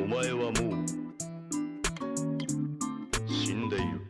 お前はもう死んでいる。